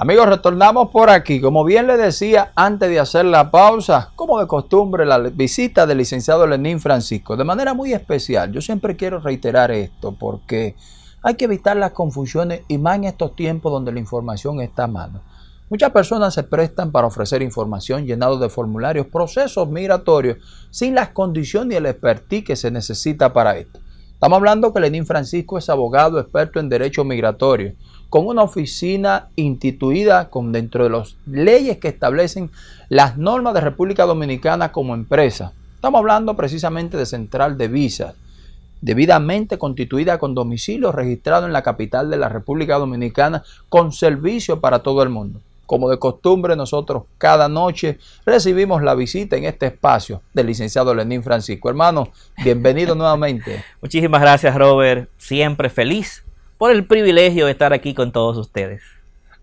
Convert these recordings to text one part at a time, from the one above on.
Amigos, retornamos por aquí. Como bien le decía antes de hacer la pausa, como de costumbre, la visita del licenciado Lenín Francisco, de manera muy especial. Yo siempre quiero reiterar esto porque hay que evitar las confusiones y más en estos tiempos donde la información está a mano. Muchas personas se prestan para ofrecer información llenado de formularios, procesos migratorios, sin las condiciones y el expertise que se necesita para esto. Estamos hablando que Lenín Francisco es abogado experto en derecho migratorio con una oficina instituida con dentro de las leyes que establecen las normas de República Dominicana como empresa. Estamos hablando precisamente de Central de Visas, debidamente constituida con domicilio registrado en la capital de la República Dominicana con servicio para todo el mundo. Como de costumbre, nosotros cada noche recibimos la visita en este espacio del licenciado Lenín Francisco. Hermano, bienvenido nuevamente. Muchísimas gracias, Robert. Siempre feliz por el privilegio de estar aquí con todos ustedes.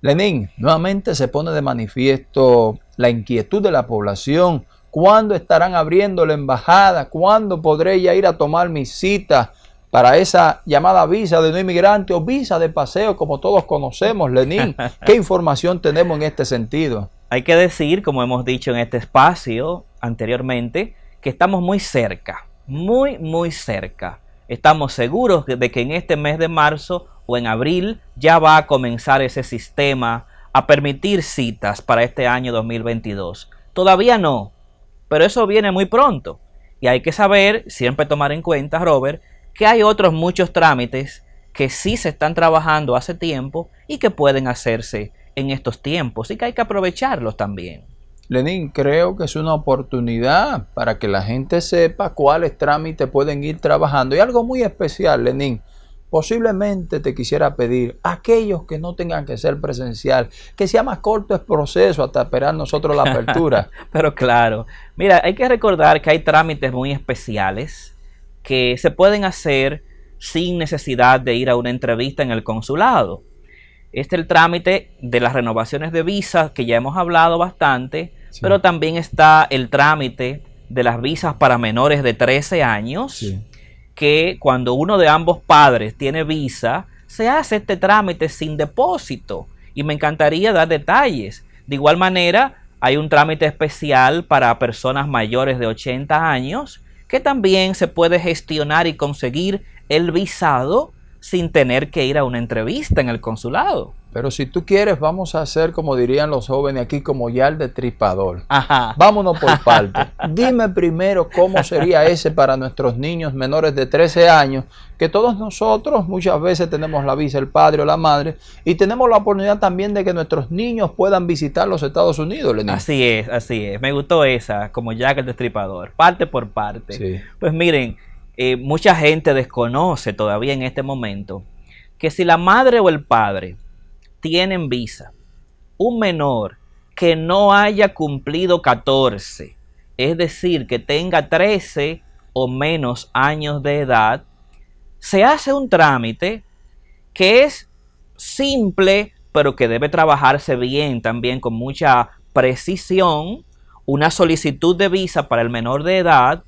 Lenín, nuevamente se pone de manifiesto la inquietud de la población. ¿Cuándo estarán abriendo la embajada? ¿Cuándo podré ya ir a tomar mi cita para esa llamada visa de no inmigrante o visa de paseo, como todos conocemos, Lenín? ¿Qué información tenemos en este sentido? Hay que decir, como hemos dicho en este espacio anteriormente, que estamos muy cerca, muy, muy cerca estamos seguros de que en este mes de marzo o en abril ya va a comenzar ese sistema a permitir citas para este año 2022. Todavía no, pero eso viene muy pronto. Y hay que saber, siempre tomar en cuenta, Robert, que hay otros muchos trámites que sí se están trabajando hace tiempo y que pueden hacerse en estos tiempos y que hay que aprovecharlos también. Lenín, creo que es una oportunidad para que la gente sepa cuáles trámites pueden ir trabajando. Y algo muy especial, Lenín, posiblemente te quisiera pedir a aquellos que no tengan que ser presencial, que sea más corto el proceso hasta esperar nosotros la apertura. Pero claro, mira, hay que recordar que hay trámites muy especiales que se pueden hacer sin necesidad de ir a una entrevista en el consulado. Este es el trámite de las renovaciones de visas que ya hemos hablado bastante, pero también está el trámite de las visas para menores de 13 años, que cuando uno de ambos padres tiene visa, se hace este trámite sin depósito. Y me encantaría dar detalles. De igual manera, hay un trámite especial para personas mayores de 80 años, que también se puede gestionar y conseguir el visado sin tener que ir a una entrevista en el consulado. Pero si tú quieres, vamos a hacer como dirían los jóvenes aquí, como ya el destripador. Ajá. Vámonos por parte. Dime primero cómo sería ese para nuestros niños menores de 13 años, que todos nosotros muchas veces tenemos la visa, el padre o la madre, y tenemos la oportunidad también de que nuestros niños puedan visitar los Estados Unidos. Así es, así es. Me gustó esa, como Jack el destripador, parte por parte. Sí. Pues miren, eh, mucha gente desconoce todavía en este momento que si la madre o el padre tienen visa, un menor que no haya cumplido 14, es decir, que tenga 13 o menos años de edad, se hace un trámite que es simple, pero que debe trabajarse bien también con mucha precisión, una solicitud de visa para el menor de edad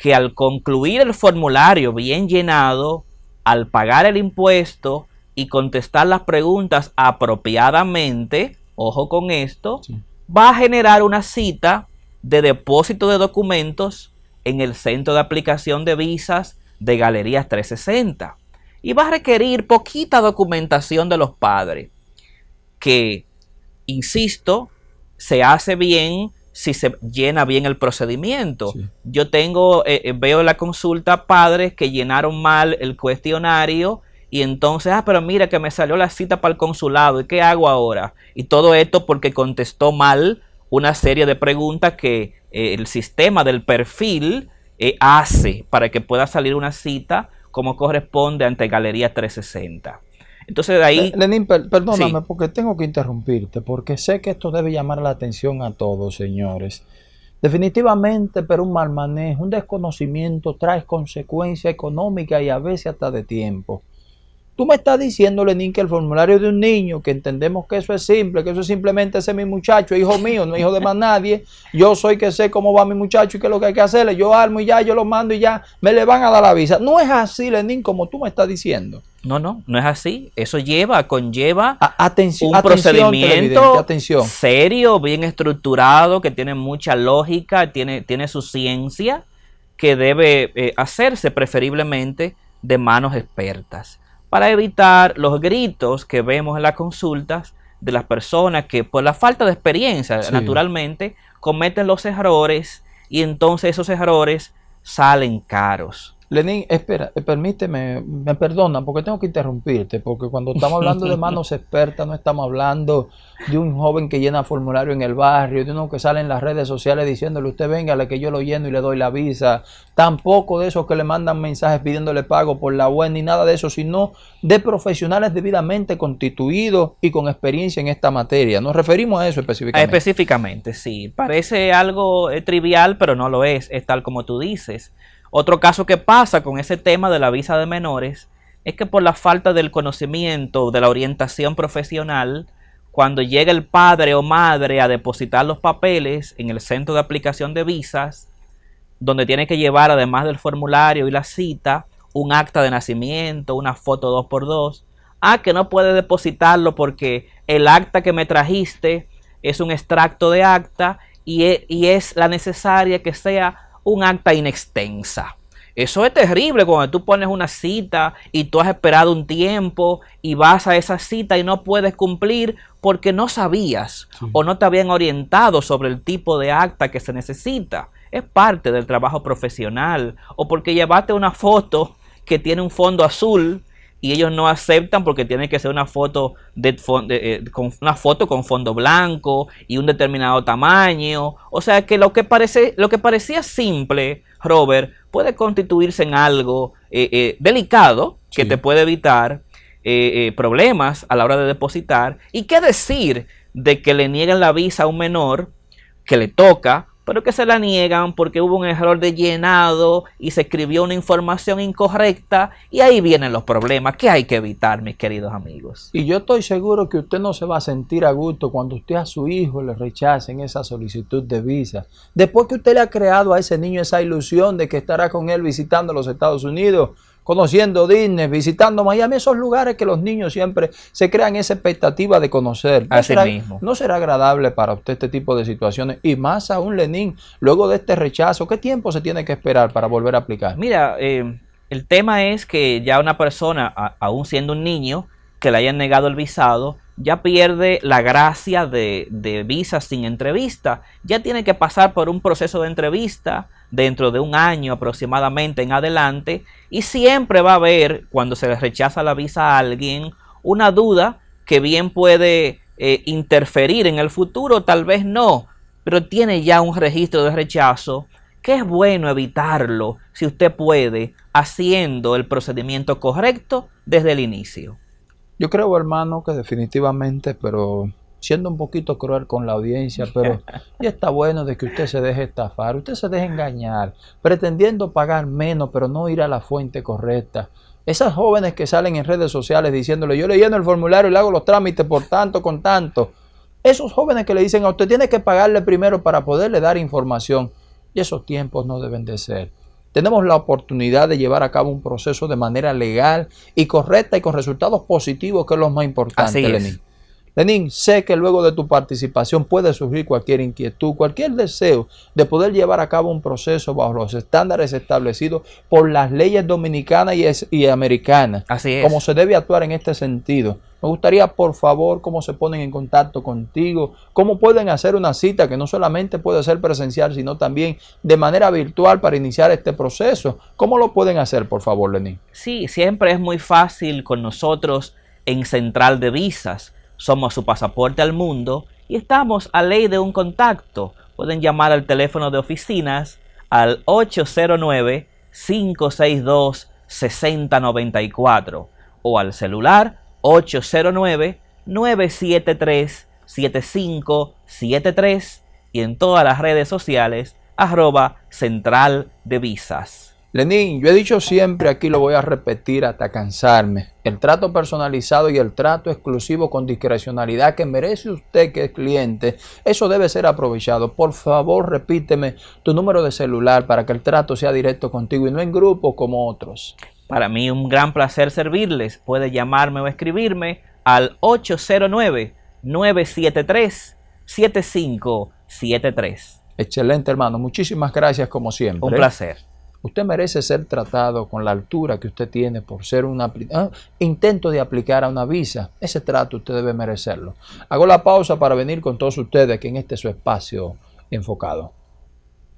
que al concluir el formulario bien llenado, al pagar el impuesto y contestar las preguntas apropiadamente, ojo con esto, va a generar una cita de depósito de documentos en el centro de aplicación de visas de Galerías 360 y va a requerir poquita documentación de los padres que, insisto, se hace bien si se llena bien el procedimiento. Yo tengo, eh, eh, veo en la consulta padres que llenaron mal el cuestionario y entonces, ah, pero mira que me salió la cita para el consulado, ¿y qué hago ahora? Y todo esto porque contestó mal una serie de preguntas que eh, el sistema del perfil hace para que pueda salir una cita como corresponde ante Galería 360. Entonces de ahí... Lenín, perdóname porque tengo que interrumpirte, porque sé que esto debe llamar la atención a todos, señores. Definitivamente, pero un mal manejo, un desconocimiento trae consecuencias económicas y a veces hasta de tiempo. Tú me estás diciendo, Lenín, que el formulario de un niño, que entendemos que eso es simple, que eso es simplemente ese mi muchacho, hijo mío, no hijo de más nadie. Yo soy que sé cómo va mi muchacho y qué es lo que hay que hacerle. Yo armo y ya, yo lo mando y ya, me le van a dar la visa. No es así, Lenín, como tú me estás diciendo. No, no, no es así. Eso lleva, conlleva atención, un procedimiento atención. serio, bien estructurado, que tiene mucha lógica, tiene, tiene su ciencia, que debe eh, hacerse preferiblemente de manos expertas para evitar los gritos que vemos en las consultas de las personas que por la falta de experiencia, naturalmente, cometen los errores y entonces esos errores salen caros. Lenín, espera, eh, permíteme, me perdona porque tengo que interrumpirte, porque cuando estamos hablando de manos expertas no estamos hablando de un joven que llena formulario en el barrio, de uno que sale en las redes sociales diciéndole usted venga, que yo lo lleno y le doy la visa, tampoco de esos que le mandan mensajes pidiéndole pago por la web ni nada de eso, sino de profesionales debidamente constituidos y con experiencia en esta materia. Nos referimos a eso específicamente. Específicamente, sí. Parece algo eh, trivial, pero no lo es, es tal como tú dices. Otro caso que pasa con ese tema de la visa de menores es que por la falta del conocimiento, de la orientación profesional, cuando llega el padre o madre a depositar los papeles en el centro de aplicación de visas, donde tiene que llevar además del formulario y la cita, un acta de nacimiento, una foto 2x2, ah, que no puede depositarlo porque el acta que me trajiste es un extracto de acta y y es la necesaria que sea un acta inextensa. Eso es terrible cuando tú pones una cita y tú has esperado un tiempo y vas a esa cita y no puedes cumplir porque no sabías o no te habían orientado sobre el tipo de acta que se necesita. Es parte del trabajo profesional o porque llevaste una foto que tiene un fondo azul y ellos no aceptan porque tiene que ser una foto de, eh, con una foto con fondo blanco y un determinado tamaño. O sea que lo que parece, lo que parecía simple, Robert, puede constituirse en algo eh, eh, delicado que te puede evitar problemas a la hora de depositar. ¿Y qué decir de que le niegan la visa a un menor que le toca pero que se la niegan porque hubo un error de llenado y se escribió una información incorrecta y ahí vienen los problemas que hay que evitar, mis queridos amigos. Y yo estoy seguro que usted no se va a sentir a gusto cuando usted a su hijo le rechacen esa solicitud de visa. Después que usted le ha creado a ese niño esa ilusión de que estará con él visitando los Estados Unidos, conociendo Disney, visitando Miami, esos lugares que los niños siempre se crean esa expectativa de conocer. ¿No, será, mismo. ¿No será agradable para usted este tipo de situaciones? Y más aún, Lenín, luego de este rechazo, ¿qué tiempo se tiene que esperar para volver a aplicar? Mira, eh, el tema es que ya una persona, aún siendo un niño, que le hayan negado el visado, ya pierde la gracia de, de visa sin entrevista. Ya tiene que pasar por un proceso de entrevista dentro de un año aproximadamente en adelante y siempre va a haber, cuando se le rechaza la visa a alguien, una duda que bien puede eh, interferir en el futuro, tal vez no, pero tiene ya un registro de rechazo que es bueno evitarlo si usted puede haciendo el procedimiento correcto desde el inicio. Yo creo, hermano, que definitivamente, pero siendo un poquito cruel con la audiencia, pero ya está bueno de que usted se deje estafar, usted se deje engañar, pretendiendo pagar menos, pero no ir a la fuente correcta. Esas jóvenes que salen en redes sociales diciéndole, yo le lleno el formulario y le hago los trámites por tanto, con tanto. Esos jóvenes que le dicen a usted tiene que pagarle primero para poderle dar información. Y esos tiempos no deben de ser. Tenemos la oportunidad de llevar a cabo un proceso de manera legal y correcta y con resultados positivos, que es lo más importante, Lenín. Lenín, sé que luego de tu participación puede surgir cualquier inquietud, cualquier deseo de poder llevar a cabo un proceso bajo los estándares establecidos por las leyes dominicanas y, americanas. Así es. Como se debe actuar en este sentido. Me gustaría, por favor, cómo se ponen en contacto contigo, cómo pueden hacer una cita que no solamente puede ser presencial, sino también de manera virtual para iniciar este proceso. ¿Cómo lo pueden hacer, por favor, Lenín? Sí, siempre es muy fácil con nosotros en Central de Visas somos su pasaporte al mundo y estamos a ley de un contacto. Pueden llamar al teléfono de oficinas al 809-562-6094 o al celular 809-973-7573 y en todas las redes sociales arroba central de visas. Lenín, yo he dicho siempre, aquí lo voy a repetir hasta cansarme, el trato personalizado y el trato exclusivo con discrecionalidad que merece usted que es cliente, eso debe ser aprovechado. Por favor, repíteme tu número de celular para que el trato sea directo contigo y no en grupo como otros. Para mí un gran placer servirles. Puede llamarme o escribirme al 809-973-7573. Excelente, hermano. Muchísimas gracias como siempre. Un placer. Usted merece ser tratado con la altura que usted tiene por ser un ah, intento de aplicar a una visa. Ese trato usted debe merecerlo. Hago la pausa para venir con todos ustedes aquí en este su espacio enfocado.